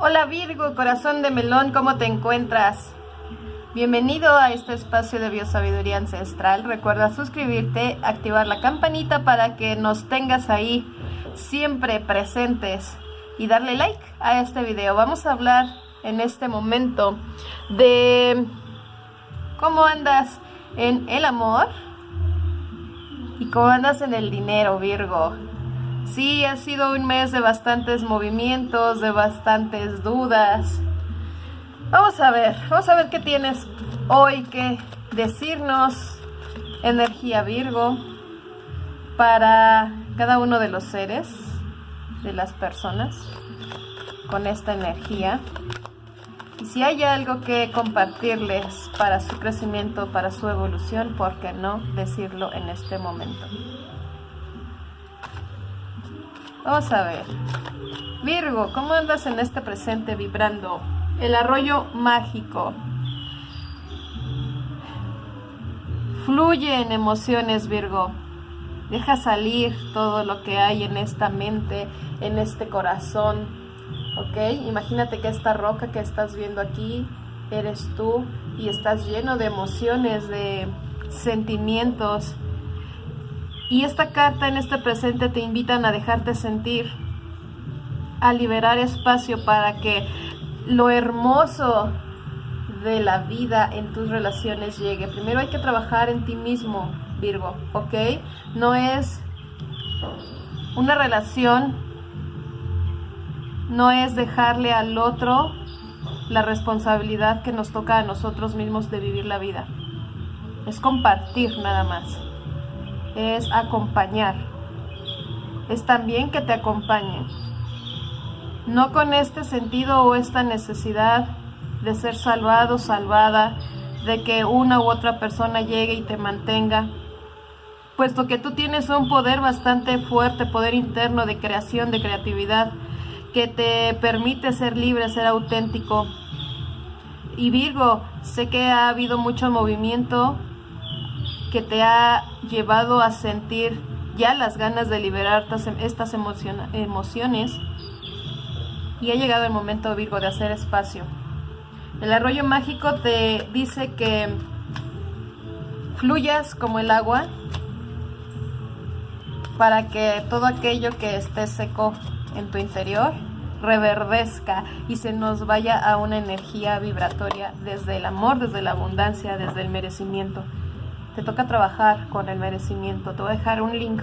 Hola Virgo, corazón de melón, ¿cómo te encuentras? Bienvenido a este espacio de biosabiduría ancestral. Recuerda suscribirte, activar la campanita para que nos tengas ahí siempre presentes y darle like a este video. Vamos a hablar en este momento de cómo andas en el amor y cómo andas en el dinero, Virgo. Sí, ha sido un mes de bastantes movimientos, de bastantes dudas. Vamos a ver, vamos a ver qué tienes hoy que decirnos, energía Virgo, para cada uno de los seres, de las personas, con esta energía. Y si hay algo que compartirles para su crecimiento, para su evolución, ¿por qué no decirlo en este momento? Vamos a ver. Virgo, ¿cómo andas en este presente vibrando? El arroyo mágico. Fluye en emociones, Virgo. Deja salir todo lo que hay en esta mente, en este corazón. ¿Ok? Imagínate que esta roca que estás viendo aquí eres tú y estás lleno de emociones, de sentimientos y esta carta en este presente te invitan a dejarte sentir, a liberar espacio para que lo hermoso de la vida en tus relaciones llegue. Primero hay que trabajar en ti mismo, Virgo, ¿ok? No es una relación, no es dejarle al otro la responsabilidad que nos toca a nosotros mismos de vivir la vida. Es compartir nada más es acompañar. Es también que te acompañen. No con este sentido o esta necesidad de ser salvado, salvada, de que una u otra persona llegue y te mantenga, puesto que tú tienes un poder bastante fuerte, poder interno de creación, de creatividad, que te permite ser libre, ser auténtico. Y Virgo, sé que ha habido mucho movimiento que te ha llevado a sentir ya las ganas de liberar estas emociones y ha llegado el momento Virgo de hacer espacio. El arroyo mágico te dice que fluyas como el agua para que todo aquello que esté seco en tu interior reverdezca y se nos vaya a una energía vibratoria desde el amor, desde la abundancia, desde el merecimiento te toca trabajar con el merecimiento. Te voy a dejar un link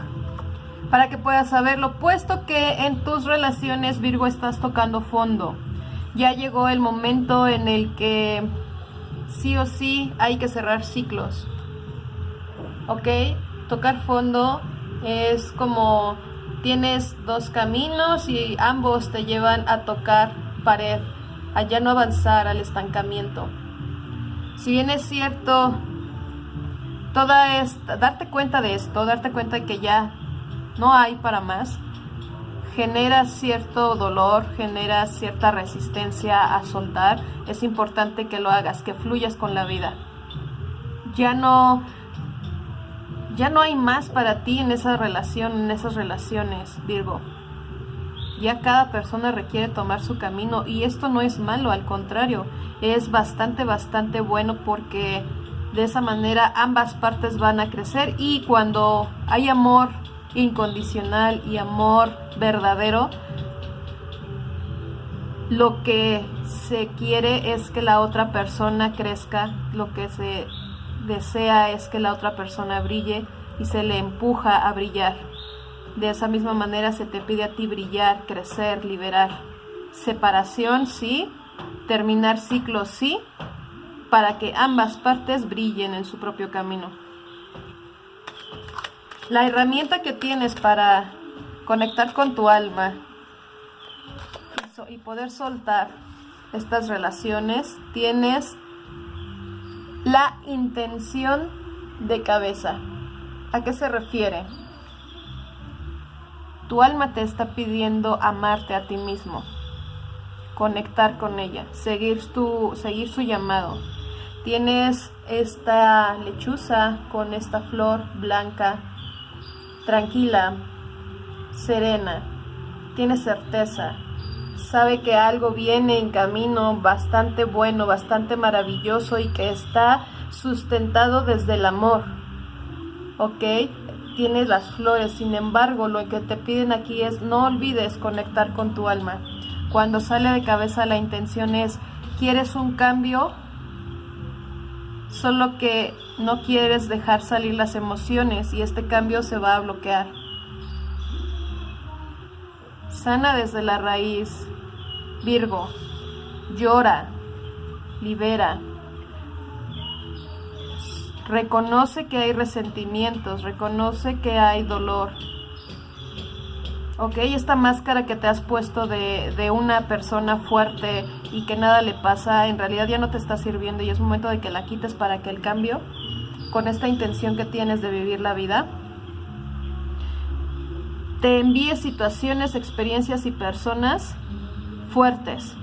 para que puedas saberlo, puesto que en tus relaciones Virgo estás tocando fondo. Ya llegó el momento en el que sí o sí hay que cerrar ciclos. ¿Ok? Tocar fondo es como tienes dos caminos y ambos te llevan a tocar pared, a ya no avanzar al estancamiento. Si bien es cierto, toda esta, darte cuenta de esto, darte cuenta de que ya no hay para más, genera cierto dolor, genera cierta resistencia a soltar. Es importante que lo hagas, que fluyas con la vida. Ya no ya no hay más para ti en esa relación, en esas relaciones, Virgo. Ya cada persona requiere tomar su camino y esto no es malo, al contrario, es bastante, bastante bueno porque de esa manera ambas partes van a crecer y cuando hay amor incondicional y amor verdadero, lo que se quiere es que la otra persona crezca, lo que se desea es que la otra persona brille y se le empuja a brillar. De esa misma manera se te pide a ti brillar, crecer, liberar. Separación, sí. Terminar ciclos, sí para que ambas partes brillen en su propio camino. La herramienta que tienes para conectar con tu alma y poder soltar estas relaciones, tienes la intención de cabeza. ¿A qué se refiere? Tu alma te está pidiendo amarte a ti mismo, conectar con ella, seguir, tu, seguir su llamado, Tienes esta lechuza con esta flor blanca, tranquila, serena. Tienes certeza. sabe que algo viene en camino bastante bueno, bastante maravilloso y que está sustentado desde el amor. ¿Ok? Tienes las flores, sin embargo, lo que te piden aquí es no olvides conectar con tu alma. Cuando sale de cabeza la intención es, ¿quieres un cambio? Solo que no quieres dejar salir las emociones y este cambio se va a bloquear. Sana desde la raíz. Virgo, llora, libera. Reconoce que hay resentimientos, reconoce que hay dolor. Ok, esta máscara que te has puesto de, de, una persona fuerte y que nada le pasa, en realidad ya no te está sirviendo y es momento de que la quites para que el cambio, con esta intención que tienes de vivir la vida, te envíe situaciones, experiencias y personas fuertes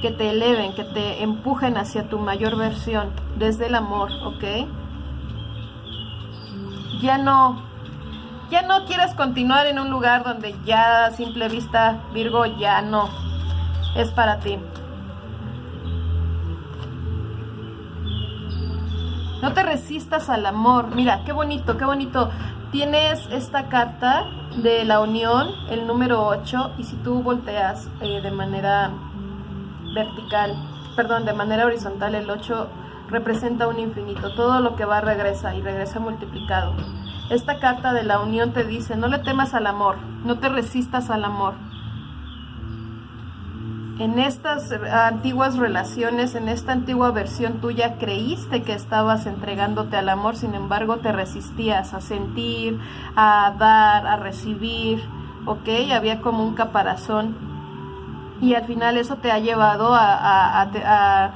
que te eleven, que te empujen hacia tu mayor versión desde el amor, ¿ok? Ya no, ya no quieres continuar en un lugar donde ya a simple vista Virgo ya no es para ti. No te resistas al amor. Mira, qué bonito, qué bonito tienes esta carta de la unión, el número 8, y si tú volteas eh, de manera vertical, perdón, de manera horizontal, el 8 representa un infinito. Todo lo que va regresa y regresa multiplicado. Esta carta de la unión te dice, no le temas al amor, no te resistas al amor en estas antiguas relaciones, en esta antigua versión tuya, creíste que estabas entregándote al amor, sin embargo te resistías a sentir, a dar, a recibir, ¿ok? Había como un caparazón y al final eso te ha llevado a,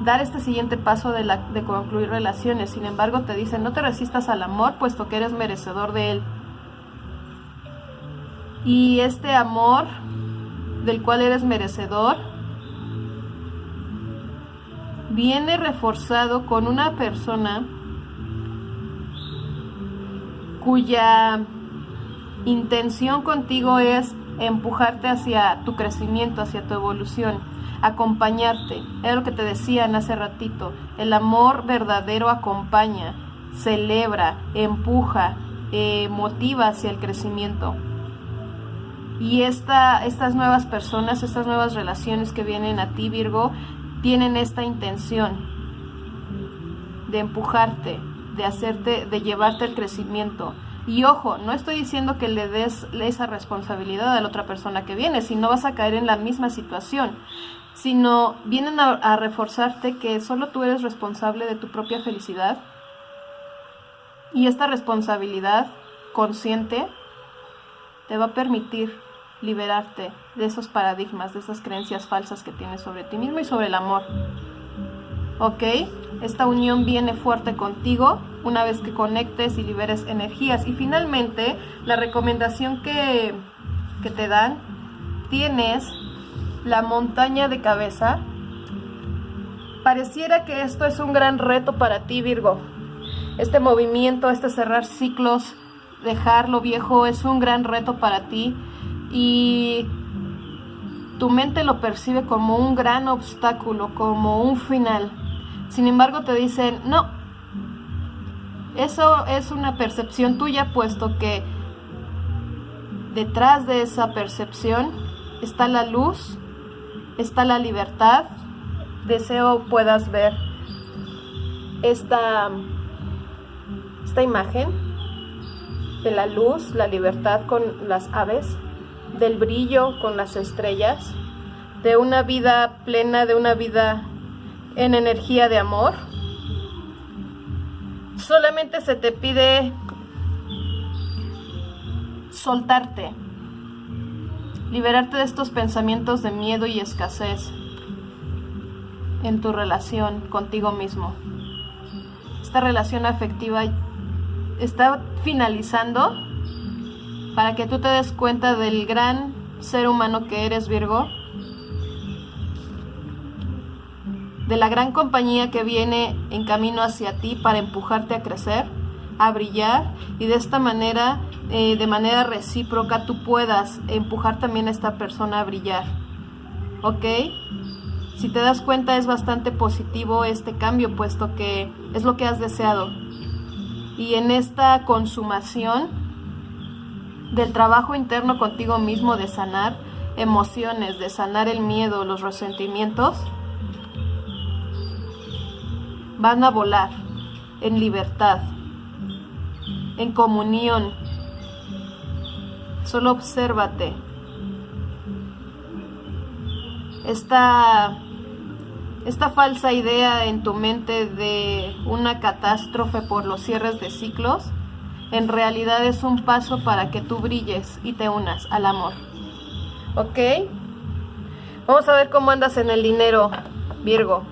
dar este siguiente paso de, de concluir relaciones. Sin embargo te dicen, no te resistas al amor, puesto que eres merecedor de él. Y este amor del cual eres merecedor, viene reforzado con una persona cuya intención contigo es empujarte hacia tu crecimiento, hacia tu evolución, acompañarte. Es lo que te decían hace ratito. El amor verdadero acompaña, celebra, empuja, eh, motiva hacia el crecimiento. Y esta, estas nuevas personas, estas nuevas relaciones que vienen a ti, Virgo, tienen esta intención de empujarte, de hacerte, de llevarte al crecimiento. Y ojo, no estoy diciendo que le des esa responsabilidad a la otra persona que viene, si no vas a caer en la misma situación, sino vienen a, a reforzarte que solo tú eres responsable de tu propia felicidad. Y esta responsabilidad consciente te va a permitir liberarte de esos paradigmas, de esas creencias falsas que tienes sobre ti mismo y sobre el amor. ¿Ok? Esta unión viene fuerte contigo una vez que conectes y liberes energías. Y finalmente, la recomendación que, que te dan, tienes la montaña de cabeza. Pareciera que esto es un gran reto para ti, Virgo. Este movimiento, este cerrar ciclos, dejar lo viejo es un gran reto para ti y tu mente lo percibe como un gran obstáculo, como un final. Sin embargo, te dicen, no, eso es una percepción tuya, puesto que detrás de esa percepción está la luz, está la libertad. Deseo puedas ver esta, esta imagen de la luz, la libertad con las aves del brillo con las estrellas, de una vida plena, de una vida en energía de amor. Solamente se te pide soltarte, liberarte de estos pensamientos de miedo y escasez en tu relación contigo mismo. Esta relación afectiva está finalizando para que tú te des cuenta del gran ser humano que eres, Virgo, de la gran compañía que viene en camino hacia ti para empujarte a crecer, a brillar y de esta manera, eh, de manera recíproca, tú puedas empujar también a esta persona a brillar. ¿Ok? Si te das cuenta es bastante positivo este cambio, puesto que es lo que has deseado. Y en esta consumación del trabajo interno contigo mismo de sanar emociones, de sanar el miedo, los resentimientos, van a volar en libertad, en comunión. Solo obsérvate. Esta, esta falsa idea en tu mente de una catástrofe por los cierres de ciclos, en realidad es un paso para que tú brilles y te unas al amor. ¿Ok? Vamos a ver cómo andas en el dinero, Virgo.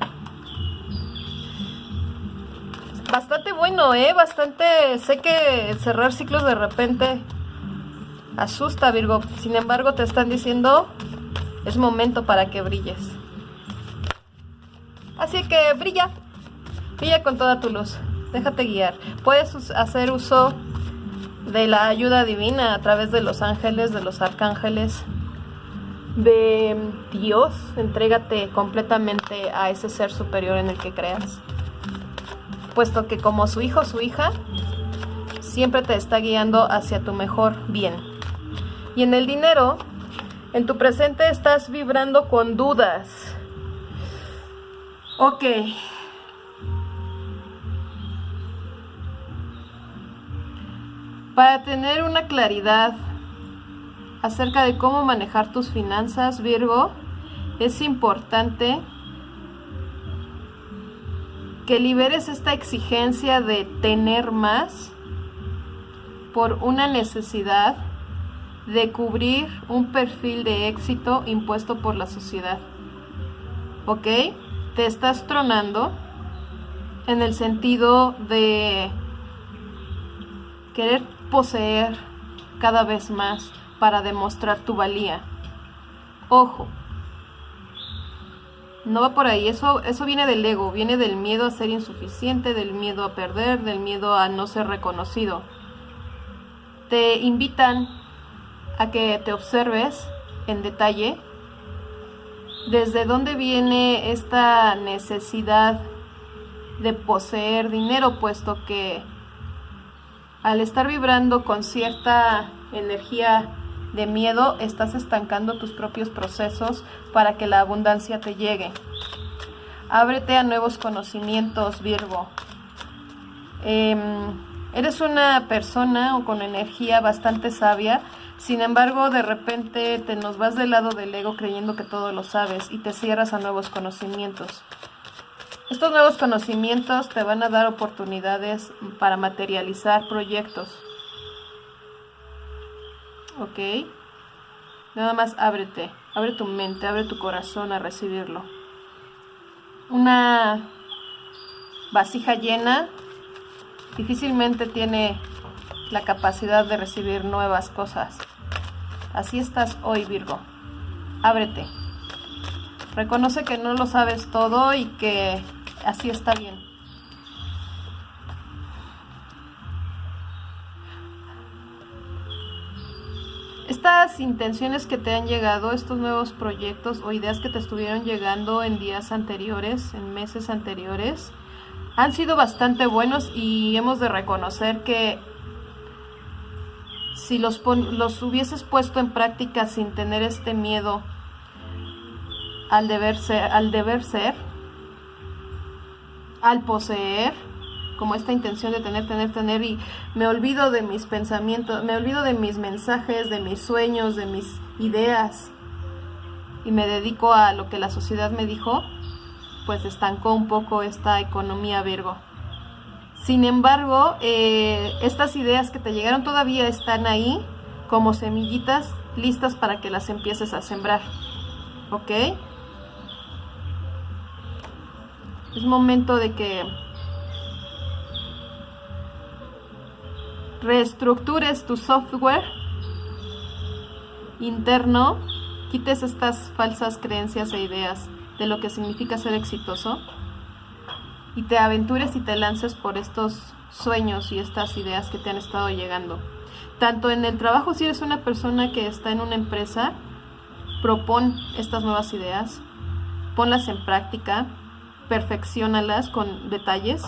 Bastante bueno, ¿eh? Bastante... Sé que cerrar ciclos de repente asusta, Virgo. Sin embargo, te están diciendo, es momento para que brilles. Así que brilla. Brilla con toda tu luz. Déjate guiar. Puedes hacer uso de la ayuda divina a través de los ángeles, de los arcángeles, de Dios. Entrégate completamente a ese ser superior en el que creas puesto que como su hijo o su hija, siempre te está guiando hacia tu mejor bien. Y en el dinero, en tu presente estás vibrando con dudas. Ok. Para tener una claridad acerca de cómo manejar tus finanzas, Virgo, es importante que liberes esta exigencia de tener más por una necesidad de cubrir un perfil de éxito impuesto por la sociedad. ¿Ok? Te estás tronando en el sentido de querer poseer cada vez más para demostrar tu valía. Ojo, no va por ahí, eso, eso viene del ego, viene del miedo a ser insuficiente, del miedo a perder, del miedo a no ser reconocido. Te invitan a que te observes en detalle desde dónde viene esta necesidad de poseer dinero, puesto que al estar vibrando con cierta energía de miedo estás estancando tus propios procesos para que la abundancia te llegue. Ábrete a nuevos conocimientos, Virgo. Em, eres una persona o con energía bastante sabia, sin embargo, de repente te nos vas del lado del ego creyendo que todo lo sabes y te cierras a nuevos conocimientos. Estos nuevos conocimientos te van a dar oportunidades para materializar proyectos. ¿Ok? Nada más ábrete, abre tu mente, abre tu corazón a recibirlo. Una vasija llena difícilmente tiene la capacidad de recibir nuevas cosas. Así estás hoy, Virgo. Ábrete. Reconoce que no lo sabes todo y que así está bien. Estas intenciones que te han llegado, estos nuevos proyectos o ideas que te estuvieron llegando en días anteriores, en meses anteriores, han sido bastante buenos y hemos de reconocer que si los, los hubieses puesto en práctica sin tener este miedo al deber ser, al deber ser, al poseer, como esta intención de tener, tener, tener y me olvido de mis pensamientos, me olvido de mis mensajes, de mis sueños, de mis ideas y me dedico a lo que la sociedad me dijo, pues estancó un poco esta economía Virgo. Sin embargo, eh, estas ideas que te llegaron todavía están ahí como semillitas listas para que las empieces a sembrar. ¿Ok? Es momento de que reestructures tu software interno, quites estas falsas creencias e ideas de lo que significa ser exitoso y te aventures y te lances por estos sueños y estas ideas que te han estado llegando. Tanto en el trabajo, si eres una persona que está en una empresa, propon estas nuevas ideas, ponlas en práctica, perfeccionalas con detalles,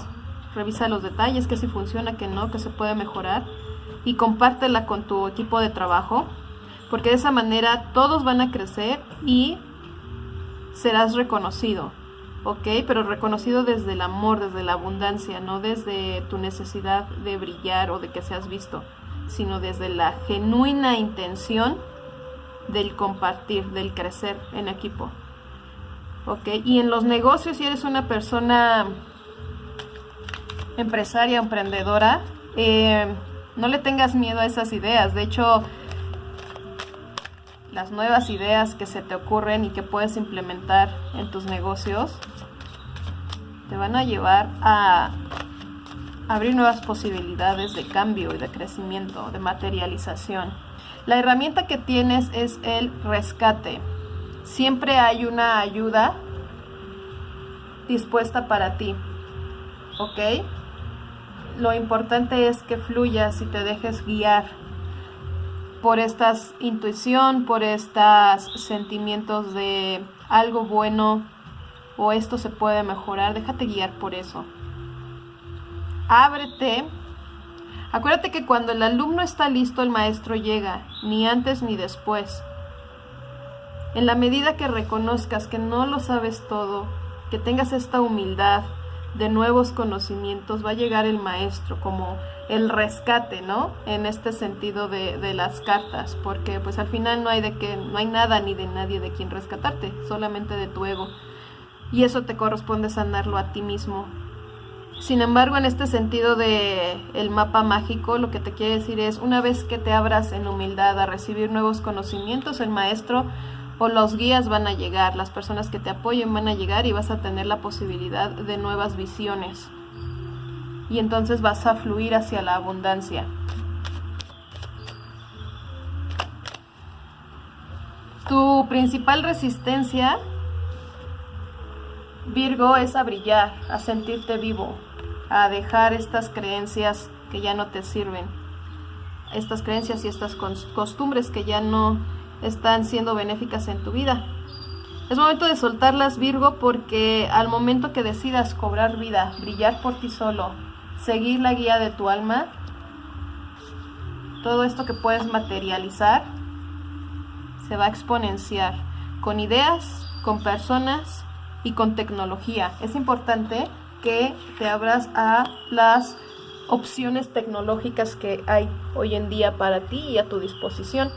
revisa los detalles, que si funciona, que no, que se puede mejorar y compártela con tu equipo de trabajo, porque de esa manera todos van a crecer y serás reconocido, ¿ok? Pero reconocido desde el amor, desde la abundancia, no desde tu necesidad de brillar o de que seas visto, sino desde la genuina intención del compartir, del crecer en equipo. ¿Ok? Y en los negocios, si eres una persona empresaria, emprendedora, eh, no le tengas miedo a esas ideas. De hecho, las nuevas ideas que se te ocurren y que puedes implementar en tus negocios te van a llevar a abrir nuevas posibilidades de cambio y de crecimiento, de materialización. La herramienta que tienes es el rescate. Siempre hay una ayuda dispuesta para ti. ¿Ok? Lo importante es que fluyas y te dejes guiar por esta intuición, por estos sentimientos de algo bueno o esto se puede mejorar. Déjate guiar por eso. Ábrete Acuérdate que cuando el alumno está listo, el maestro llega, ni antes ni después. En la medida que reconozcas que no lo sabes todo, que tengas esta humildad de nuevos conocimientos, va a llegar el maestro como el rescate, ¿no? En este sentido de, de las cartas, porque pues al final no hay de que, no hay nada ni de nadie de quien rescatarte, solamente de tu ego. Y eso te corresponde sanarlo a ti mismo, sin embargo, en este sentido de el mapa mágico, lo que te quiere decir es, una vez que te abras en humildad a recibir nuevos conocimientos, el maestro o los guías van a llegar, las personas que te apoyen van a llegar y vas a tener la posibilidad de nuevas visiones. Y entonces vas a fluir hacia la abundancia. Tu principal resistencia, Virgo, es a brillar, a sentirte vivo, a dejar estas creencias que ya no te sirven, estas creencias y estas costumbres que ya no están siendo benéficas en tu vida. Es momento de soltarlas, Virgo, porque al momento que decidas cobrar vida, brillar por ti solo, seguir la guía de tu alma, todo esto que puedes materializar se va a exponenciar con ideas, con personas y con tecnología. Es importante que te abras a las opciones tecnológicas que hay hoy en día para ti y a tu disposición.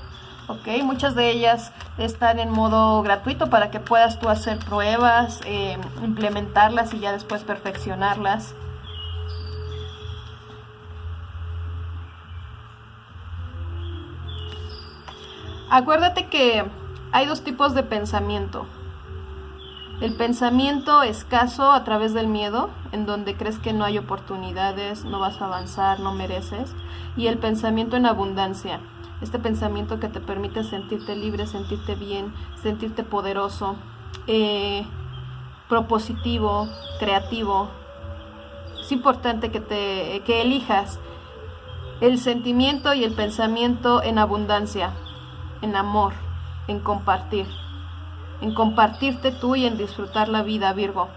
Ok, muchas de ellas están en modo gratuito para que puedas tú hacer pruebas, eh, implementarlas y ya después perfeccionarlas. Acuérdate que hay dos tipos de pensamiento. El pensamiento escaso a través del miedo, en donde crees que no hay oportunidades, no vas a avanzar, no mereces. Y el pensamiento en abundancia, este pensamiento que te permite sentirte libre, sentirte bien, sentirte poderoso, eh, propositivo, creativo. Es importante que, te, que elijas el sentimiento y el pensamiento en abundancia, en amor, en compartir en compartirte tú y en disfrutar la vida, Virgo.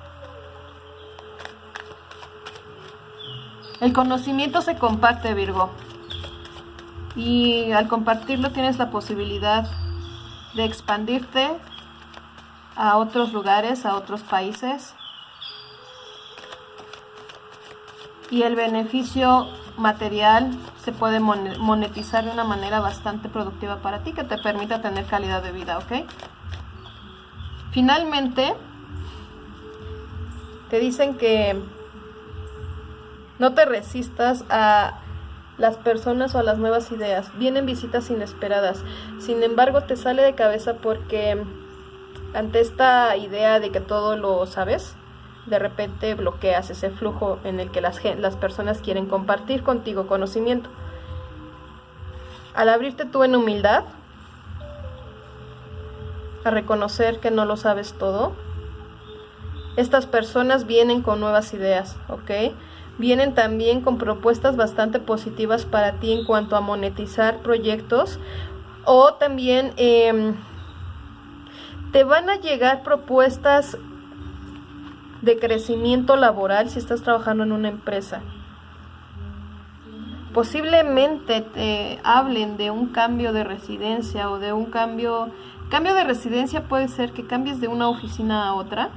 El conocimiento se comparte, Virgo. Y al compartirlo tienes la posibilidad de expandirte a otros lugares, a otros países. Y el beneficio material se puede monetizar de una manera bastante productiva para ti que te permita tener calidad de vida, ¿ok? Finalmente, te dicen que no te resistas a las personas o las nuevas ideas. Vienen visitas inesperadas. Sin embargo, te sale de cabeza porque ante esta idea de que todo lo sabes, de repente bloqueas ese flujo en el que las, las personas quieren compartir contigo conocimiento. Al abrirte tú en humildad, a reconocer que no lo sabes todo. Estas personas vienen con nuevas ideas, ¿ok? Vienen también con propuestas bastante positivas para ti en cuanto a monetizar proyectos o también em, te van a llegar propuestas de crecimiento laboral si estás trabajando en una empresa. Posiblemente te hablen de un cambio de residencia o de un cambio... Cambio de residencia puede ser que cambies de una oficina a otra.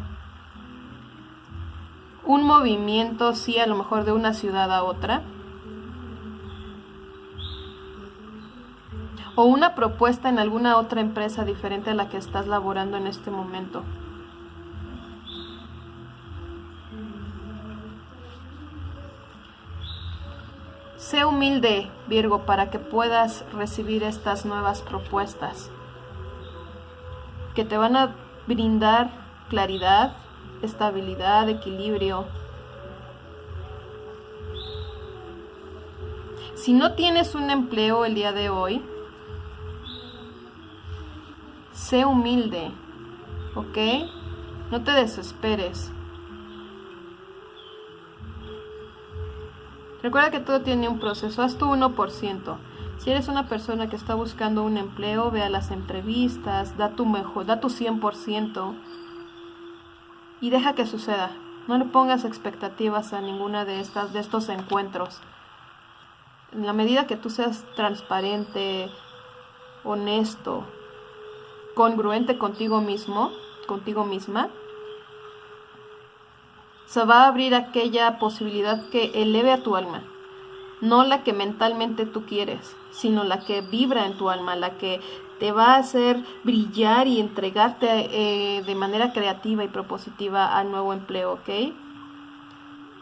Un movimiento, sí, a lo mejor de una ciudad a otra. O una propuesta en alguna otra empresa diferente a la que estás laborando en este momento. Sé humilde, Virgo, para que puedas recibir estas nuevas propuestas que te van a brindar claridad, estabilidad, equilibrio. Si no tienes un empleo el día de hoy, sé humilde, ¿ok? No te desesperes. Recuerda que todo tiene un proceso, haz tu 1%. Si eres una persona que está buscando un empleo, ve a las entrevistas, da tu mejor, da tu 100% y deja que suceda. No le pongas expectativas a ninguna de estas de estos encuentros. En la medida que tú seas transparente, honesto, congruente contigo mismo, contigo misma, se va a abrir aquella posibilidad que eleve a tu alma. No la que mentalmente tú quieres, sino la que vibra en tu alma, la que te va a hacer brillar y entregarte eh, de manera creativa y propositiva al nuevo empleo, ¿ok?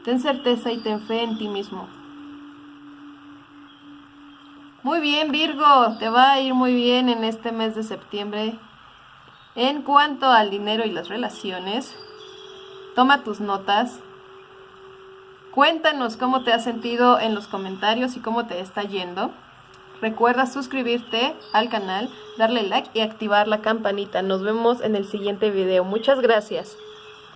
Ten certeza y ten fe en ti mismo. Muy bien, Virgo, te va a ir muy bien en este mes de septiembre. En cuanto al dinero y las relaciones, Toma tus notas. Cuéntanos cómo te has sentido en los comentarios y cómo te está yendo. Recuerda suscribirte al canal, darle like y activar la campanita. Nos vemos en el siguiente video. Muchas gracias.